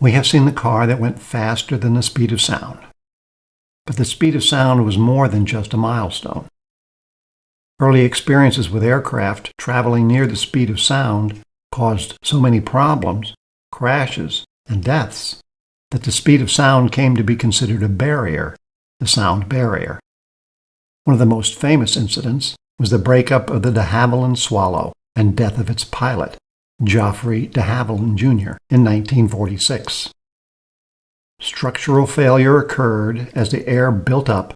We have seen the car that went faster than the speed of sound. But the speed of sound was more than just a milestone. Early experiences with aircraft traveling near the speed of sound caused so many problems, crashes, and deaths that the speed of sound came to be considered a barrier, the sound barrier. One of the most famous incidents was the breakup of the de Havilland Swallow and death of its pilot, Geoffrey de Havilland Jr., in 1946. Structural failure occurred as the air built up,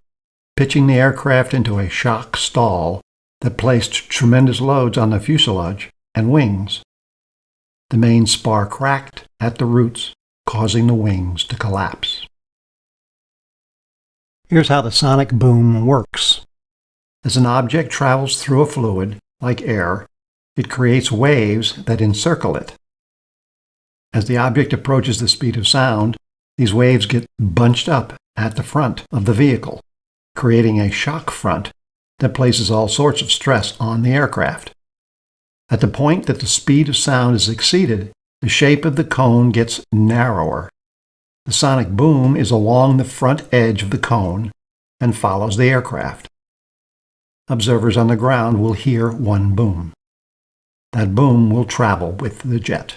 pitching the aircraft into a shock stall that placed tremendous loads on the fuselage and wings. The main spar cracked at the roots, causing the wings to collapse. Here's how the sonic boom works. As an object travels through a fluid, like air, it creates waves that encircle it. As the object approaches the speed of sound, these waves get bunched up at the front of the vehicle, creating a shock front that places all sorts of stress on the aircraft. At the point that the speed of sound is exceeded, the shape of the cone gets narrower. The sonic boom is along the front edge of the cone and follows the aircraft. Observers on the ground will hear one boom. That boom will travel with the jet.